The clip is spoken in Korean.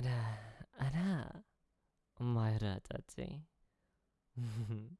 알아, 알아. 말하자지.